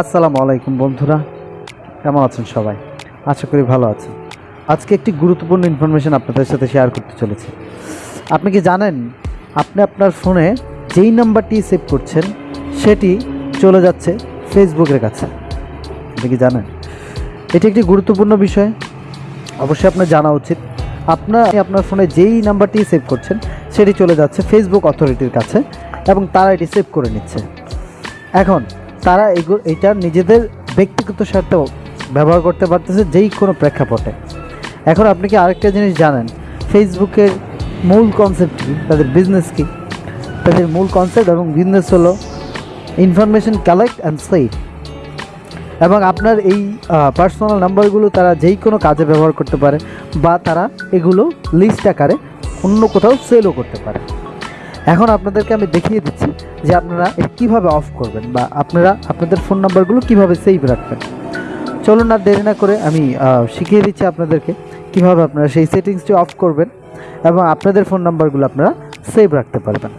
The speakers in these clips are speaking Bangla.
আসসালামু আলাইকুম বন্ধুরা, কেমন আছেন সবাই? আশা করি ভালো আছেন। আজকে একটি গুরুত্বপূর্ণ ইনফরমেশন আপনাদের সাথে শেয়ার করতে চলেছি। আপনি কি জানেন, আপনি আপনার ফোনে যেই নাম্বারটি সেভ করছেন, সেটি চলে যাচ্ছে ফেসবুকের কাছে। আপনি কি জানেন? এটি একটি গুরুত্বপূর্ণ বিষয়। অবশ্যই আপনার জানা উচিত। আপনার আপনার ফোনে যেই নাম্বারটি সেভ করছেন, সেটি চলে যাচ্ছে ফেসবুক অথরিটির কাছে এবং তারা এটি সেভ করে নিচ্ছে। এখন তারা এগুলো এটা নিজেদের ব্যক্তিগত স্বার্থেও ব্যবহার করতে পারতেছে যেই কোনো প্রেক্ষাপটে। এখন আপনি কি আরেকটা জিনিস জানেন? ফেসবুকের মূল কনসেপ্ট কী? তাদের বিজনেস কী? তাদের মূল কনসেপ্ট এবং বিজনেস হলো ইনফরমেশন কালেক্ট অ্যান্ড সেভ এবং আপনার এই পার্সোনাল নাম্বারগুলো তারা যেই কোনো কাজে ব্যবহার করতে পারে বা তারা এগুলো লিস্ট আকারে অন্য কোথাও সেলও করতে পারে। এখন আপনাদেরকে আমি দেখিয়ে দিচ্ছি যে আপনারা কীভাবে অফ করবেন বা আপনারা আপনাদের ফোন নাম্বারগুলো কীভাবে সেভ রাখবেন। চলুন আর দেরি না করে আমি শিখিয়ে দিচ্ছি আপনাদেরকে কীভাবে আপনারা সেই সেটিংসটি অফ করবেন এবং আপনাদের ফোন নাম্বারগুলো আপনারা সেভ রাখতে পারবেন।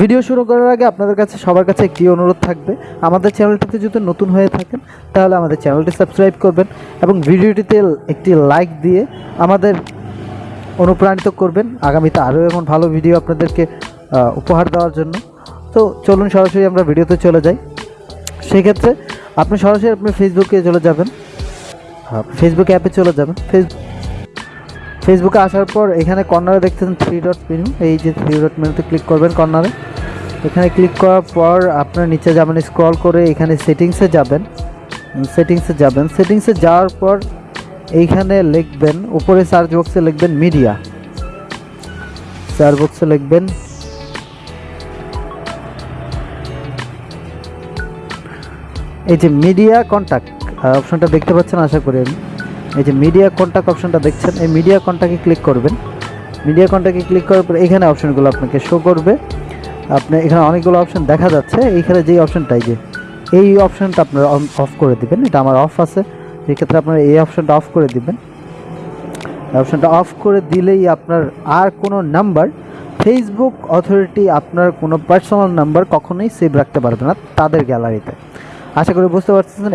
ভিডিও শুরু করার আগে আপনাদের কাছে, সবার কাছে একটি অনুরোধ থাকবে। আমাদের চ্যানেলটিতে যদি নতুন হয়ে থাকেন, তাহলে আমাদের চ্যানেলটি সাবস্ক্রাইব করবেন এবং ভিডিওটিতে একটি লাইক দিয়ে আমাদের অনুপ্রাণিত করবেন। আগামীতে আরও এমন ভালো ভিডিও আপনাদেরকে উপহার দেওয়ার জন্য। তো চলুন সরাসরি আমরা ভিডিওতে চলে যাই। সেক্ষেত্রে আপনি সরাসরি আপনি ফেসবুকে চলে যাবেন। ফেসবুক অ্যাপে চলে যাবেন। ফেসবুক ফেসবুকে আসার পর এখানে কর্নারে দেখতেছেন থ্রি ডট মেনু এই যে থ্রি ডট মেনুতে ক্লিক করবেন কর্নারে। এখানে ক্লিক করার পর আপনার নিচে যাবেন স্ক্রল করে এখানে সেটিংসে যাবেন। সেটিংসে যাবেন। সেটিংসে যাওয়ার পর এইখানে লিখবেন, উপরে সার্চ বক্সে লিখবেন মিডিয়া সার্চ বক্সে লিখবেন। এই যে মিডিয়া কন্ট্যাক্ট অপশনটা দেখতে পাচ্ছেন, আশা করি। আমি এই যে মিডিয়া কন্ট্যাক্ট অপশনটা দেখছেন, এই মিডিয়া কন্ট্যাক্টে ক্লিক করবেন। মিডিয়া কন্ট্যাক্টে ক্লিক করার পর এখানে অপশনগুলো আপনাকে শো করবে। আপনি এখানে অনেকগুলো অপশন দেখা যাচ্ছে, এইখানে যেই অপশনটাই যে, এই অপশনটা আপনারা অফ করে দিবেন, এটা আমার অফ আছে। সেক্ষেত্রে আপনার এই অপশানটা অফ করে দিবেন। অপশানটা অফ করে দিলেই আপনার আর কোনো নাম্বার ফেসবুক অথরিটি আপনার কোনো পার্সোনাল নাম্বার কখনোই সেভ রাখতে পারবে না তাদের গ্যালারিতে আশা করি বুঝতে পারছেন